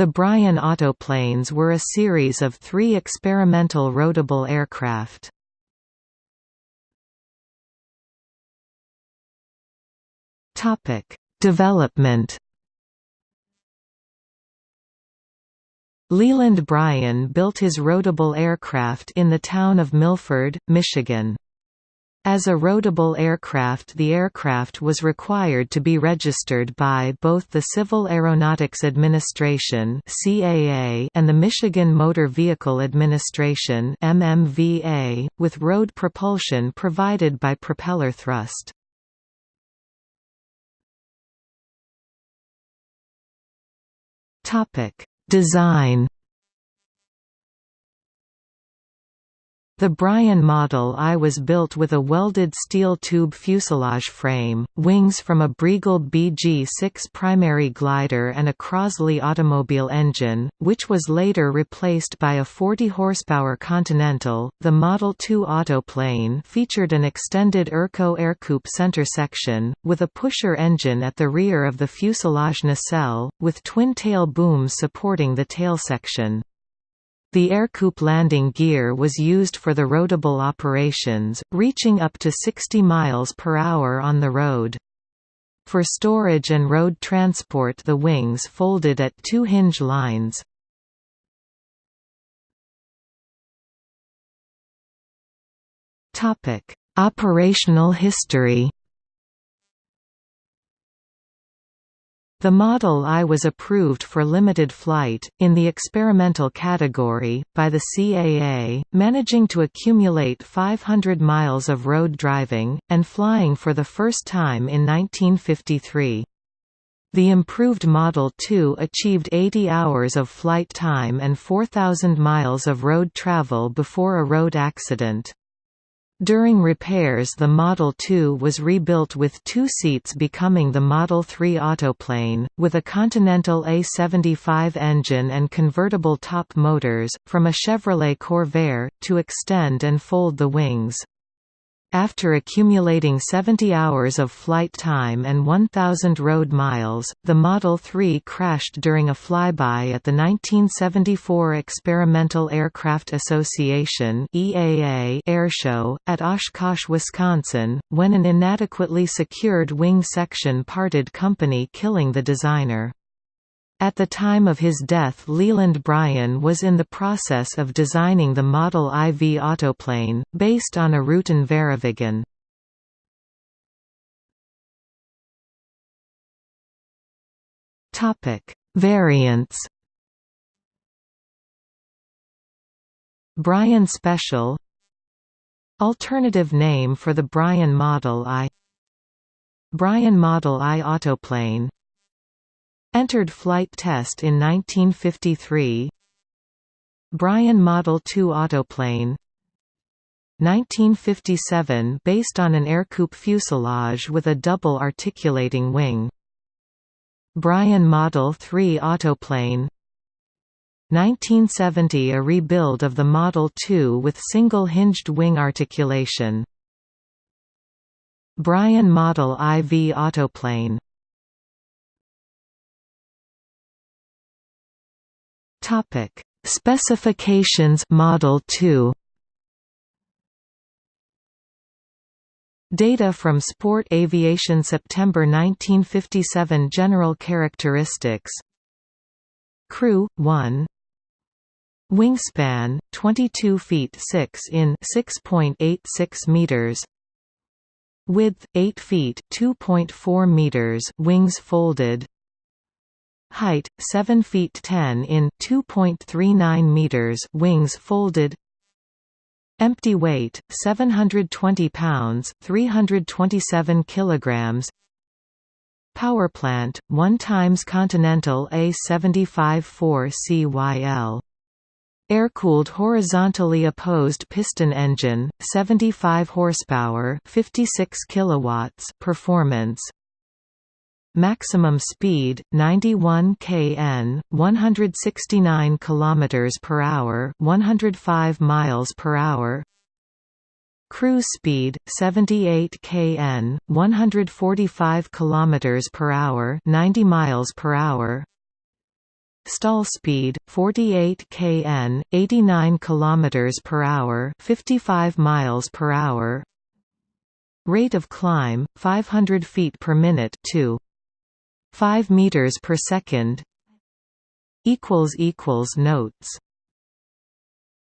The Bryan autoplanes were a series of three experimental roadable aircraft. Development Leland Bryan built his roadable aircraft in the town of Milford, Michigan. As a roadable aircraft the aircraft was required to be registered by both the Civil Aeronautics Administration and the Michigan Motor Vehicle Administration with road propulsion provided by propeller thrust. Design The Bryan Model I was built with a welded steel tube fuselage frame, wings from a Briegleb BG-6 primary glider and a Crosley automobile engine, which was later replaced by a 40 horsepower Continental. The Model 2 autoplane featured an extended Erco Ercoupe center section, with a pusher engine at the rear of the fuselage nacelle, with twin tail booms supporting the tail section. The Ercoupe landing gear was used for the roadable operations, reaching up to 60 miles per hour on the road. For storage and road transport the wings folded at two hinge lines. Operational history The Model I was approved for limited flight, in the experimental category, by the CAA, managing to accumulate 500 miles of road driving, and flying for the first time in 1953. The improved Model 2 achieved 80 hours of flight time and 4,000 miles of road travel before a road accident. During repairs the Model 2 was rebuilt with two seats becoming the Model 3 autoplane, with a Continental A75 engine and convertible top motors, from a Chevrolet Corvair, to extend and fold the wings. After accumulating 70 hours of flight time and 1,000 road miles, the Model 3 crashed during a flyby at the 1974 Experimental Aircraft Association airshow, at Oshkosh, Wisconsin, when an inadequately secured wing section parted company killing the designer. At the time of his death Leland Bryan was in the process of designing the Model IV autoplane, based on a Rutan VariViggen. Variants. Bryan Special. Alternative name for the Bryan Model I. Bryan Model I autoplane Entered flight test in 1953 Bryan Model 2 autoplane. 1957 based on an Ercoupe fuselage with a double articulating wing. Bryan Model 3 autoplane. 1970 a rebuild of the Model 2 with single-hinged wing articulation. Bryan Model IV autoplane Topic: Specifications Model 2 Data from Sport Aviation September 1957 General characteristics. Crew 1 Wingspan 22 feet 6 in 6.86 meters. Width 8 feet 2.4 meters. Wings folded Height 7 feet 10 in 2.39 meters wings folded. Empty weight 720 pounds 327 kilograms. Power plant 1 times Continental A75-4 CYL Air-cooled horizontally opposed piston engine 75 horsepower 56 kilowatts performance Maximum speed 91 kn, 169 km per hour, 105 miles per hour. Cruise speed 78 kn, 145 km per hour, 90 miles per hour. Stall speed 48 kn, 89 km per hour, 55 miles per hour. Rate of climb 500 feet per minute to 5 meters per second. Equals equals notes